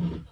Mm-hmm.